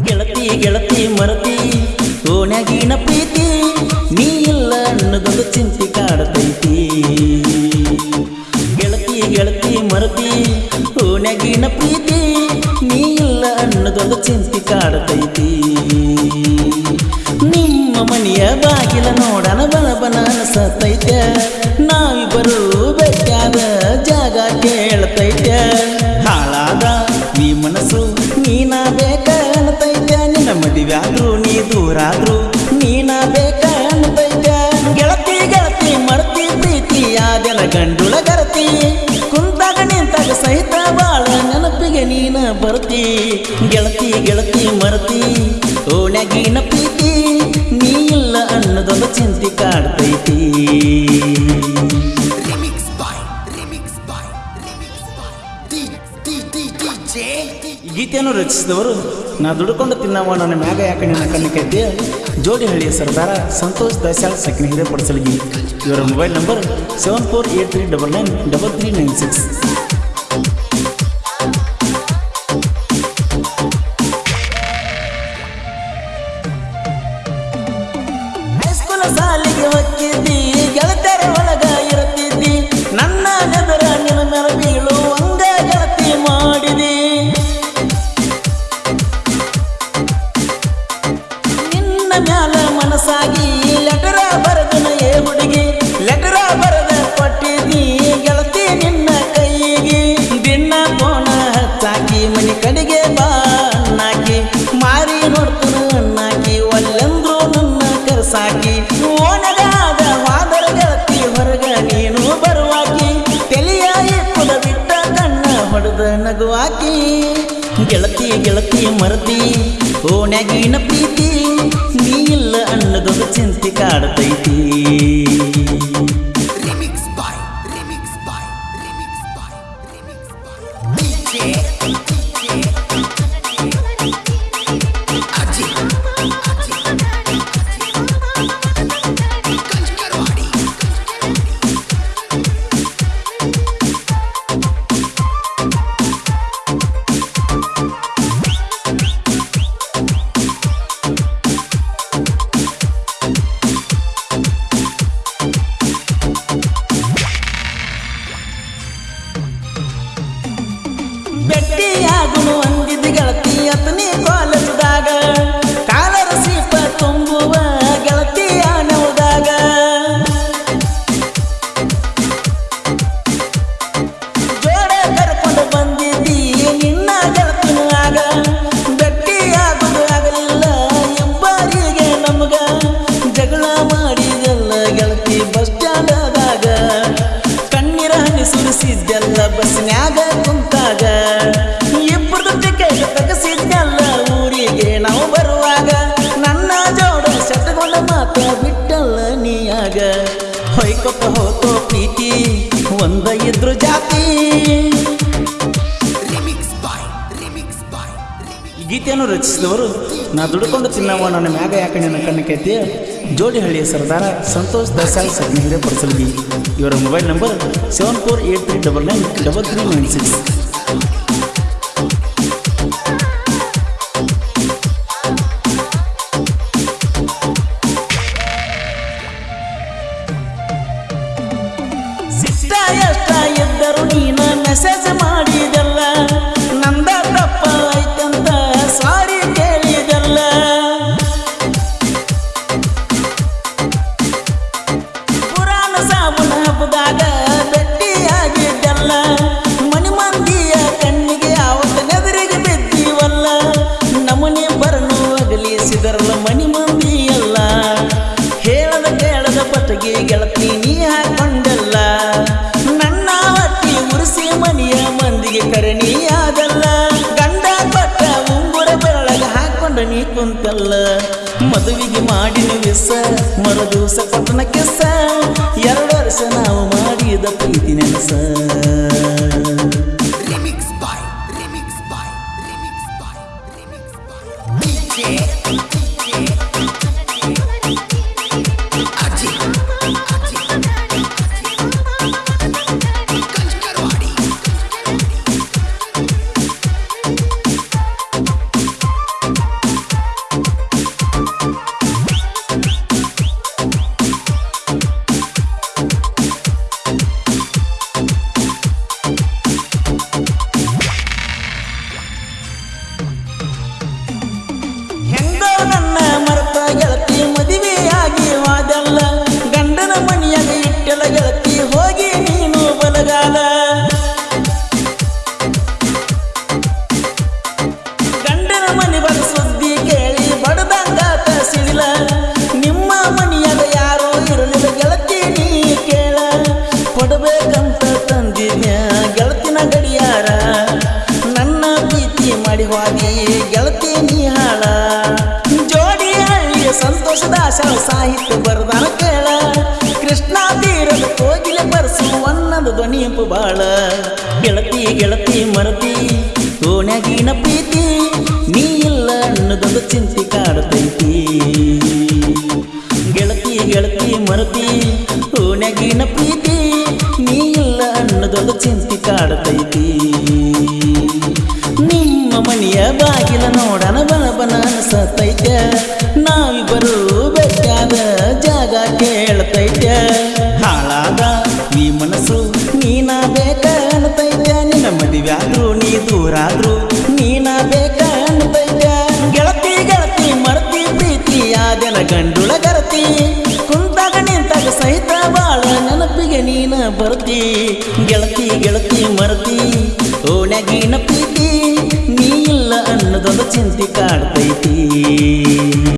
ಗೆಳತಿ ಗೆಳತಿ, ಮರತಿ ಓಣ್ಯಾಗಿನ ಪ್ರೀತಿ, ನೀ ಇಲ್ಲ ಅನ್ನೋದೊಂದು ಚಿಂತೆ ಕಾಡತೈತಿ. ಗೆಳತಿ ಗೆಳತಿ, ಮರತಿ ಓಣ್ಯಾಗಿನ ಪ್ರೀತಿ, ನೀ ಇಲ್ಲ ಅನ್ನೋದೊಂದು ಚಿಂತೆ ಕಾಡತೈತಿ. ನಿಮ್ಮ ಮನೆಯ ಬಾಗಿಲ ನೋಡಣ ಬಲಬನ ಅನಸತೈತೆ. ಆದೆಲ ಗಂಡುಳ ಕರತಿ. ಕುಂತಾಗ ನಿಂತಾಗ ಸಹಿತ ಬಾಳ ನೆನಪಿಗೆ ನೀನ ಬರ್ತಿ. ಗೆಳತಿ ಗೆಳತಿ ಮರ್ತಿ. ಓಣ್ಯಾಗಿನ ಪ್ರೀತಿ. ಗೀತೆಯನ್ನು ರಚಿಸಿದವರು, ನಾ ದುಡ್ಕೊಂಡು ತಿನ್ನವ ನನ್ನ ಮ್ಯಾಗ ಯಾಕೆ ನಿನ್ನ ಕಣ್ಣು ಕೈತಿ ಜೋಡಿ ಹಳ್ಳಿಯ ಸರ್ದಾರ ಸಂತೋಷ್ ದಸಾಳ್ ಸಕಿನ ಹಿರೇಪಡಿಸಲ್ಗಿ ಇವರ mobile number seven four eight three double nine double three nine six. ಹೈಸ್ಕೂಲ ನಿನ್ನ ಮ್ಯಾಲ ಮನಸ್ಸಾಗಿ ಲೆಟರ ಬರೆದನ ಏ ಹುಡುಗಿ, ಲೆಟರ ಬರೆದ ಕೊಟ್ಟಿದ್ದಿ ಗೆಳತಿ ನಿನ್ನ ಕೈಗೆ. ದಿನ ಕೋಣ ಹಚ್ಚಾಕಿ ಮನೆ ಕಡೆಗೆ ಬಾ ಅಣ್ಣಾಕಿ ಮಾರಿ ನೋಡ್ತನ ಅಣ್ಣಾಕಿ ಒಲ್ಲೆಂದ್ರು ನನ್ನ ಕರ್ಸಾಕಿ. ಓನಗಾದ ವಾದರ ಗೆಳತಿ ಹೊರಗ ನೀನು ಬರುವಾಕಿ. ತೆಲಿಯ ಇಪ್ಪದ ಬಿಟ್ಟ ಕಣ್ಣ ಹೊಡೆದ ನಗುವಾಕಿ. ಗೆಳತಿ ಗೆಳತಿ ಮರತಿ ಓಣ್ಯಾಗಿನ ಪ್ರೀತಿ ನೀಲ್ಲ ಅನ್ನದೊಂದು ಚಿಂತೆ ಕಾಡತೈತಿ. Remix boy remix boy remix boy remix boy ಸೆಟ್ಕೊಂಡ ಮಾತ ಬಿಟ್ಟಲ್ಲ ನೀಯಾಗ ಹೊಯ್ಕೊತ ಹೋತೋ ಪ್ರೀತಿ ಒಂದ ಇದ್ರು ಜಾತಿ ಗೀತೆಯನ್ನು ರಚಿಸಿದವರು ನಾ ದುಡ್ಕೊಂಡು ತಿನ್ನವ ನನ್ನ ಮ್ಯಾಗ ಯಾಕೆ ನನ್ನ ಕಣ್ಣು ಕೈತಿ ಜೋಡಿ ಹಳ್ಳಿಯ ಸರ್ದಾರ ಸಂತೋಷ್ ದಸಾಯಿ ಸರ್ ನಿಮಗೆ ಪರಿಸಲಿ ಇವರ mobile number seven four eight three double nine double three nine six ಕುಂತಲ್ಲ ಮದುವೆಗೆ ಮಾಡಿನ ವಿಸ ಮರು ದಿವಸ ಕೆಸ ಎರಡು ವರ್ಷ ನಾವು ಮಾಡಿದ ಪ್ರೀತಿ ನೆನಸ. ನನ್ನ ಪ್ರೀತಿ ಮಾಡಿ ಹೋಗಿ, ಗೆಳತಿ ನೀ ಹಾಳ. ಜೋಡಿ ಹಳ್ಳಿಯ ಸಂತೋಷದ ಆಶಾಳ ಸಾಹಿತ್ಯ ಬರದಾನ ಕೇಳ. ಕೃಷ್ಣ ತೀರದ ಕೋಗಿಲೆ ಬರ್ಸು ಅನ್ನದ ಧ್ವನಿಯಂಪು ಬಾಳ. ಗೆಳತಿ ಗೆಳತಿ ಮರತಿ ಓಣ್ಯಾಗಿನ ಪ್ರೀತಿ ನೀ ಇಲ್ಲ ಅನ್ನೋದೊಂದು ಚಿಂತೆ ಕಾಡತೈತಿ. ಗೆಳತಿ ಗೆಳತಿ ಮರತಿ ಓಣ್ಯಾಗಿನ ಪ್ರೀತಿ ಅನ್ನೋದೊಂದು ಚಿಂತೆ ಕಾಡತೈತಿ. ನಿಮ್ಮ ಮನೆಯ ಬಾಗಿಲ ನೋಡನ ಬರಬನ ಬನ ಅನ್ಸತೈತ. ನಾವಿಬ್ಬರು ಬೆಟ್ಟಾದ ಜಾಗ ಕೇಳ್ತೈತ. ಹಾಳಾದ ನೀ ಮನಸ್ಸು ನೀನ ಬೇಕ ಅನ್ತೈತ ನಿನ್ನ ಮದುವೆಯಾದ್ರು ನೀ ದೂರಾದ್ರು ನೀನ ಬೇಕ ಅನ್ತೈತ ಗೆಳತಿ ಗೆಳತಿ, ಮರತಿ, ಪ್ರೀತಿ ಆದೆಲ್ಲ ಗಂಡುಳ ನಿಂತಾಗ ಸಹಿತ ಬಾಳ ನೆನಪಿಗೆ ನೀನ ಬರ್ತಿ. ಗೆಳತಿ ಗೆಳತಿ, ಮರತಿ. ಓಣ್ಯಾಗಿನ ಪ್ರೀತಿ ನೀ ಇಲ್ಲ ಅನ್ನೋದೊಂದು ಚಿಂತೆ ಕಾಡ್ತೈತಿ.